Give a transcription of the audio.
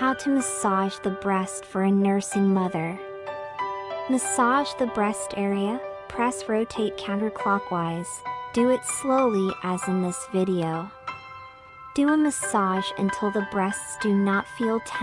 How to massage the breast for a nursing mother. Massage the breast area, press rotate counterclockwise. Do it slowly as in this video. Do a massage until the breasts do not feel tense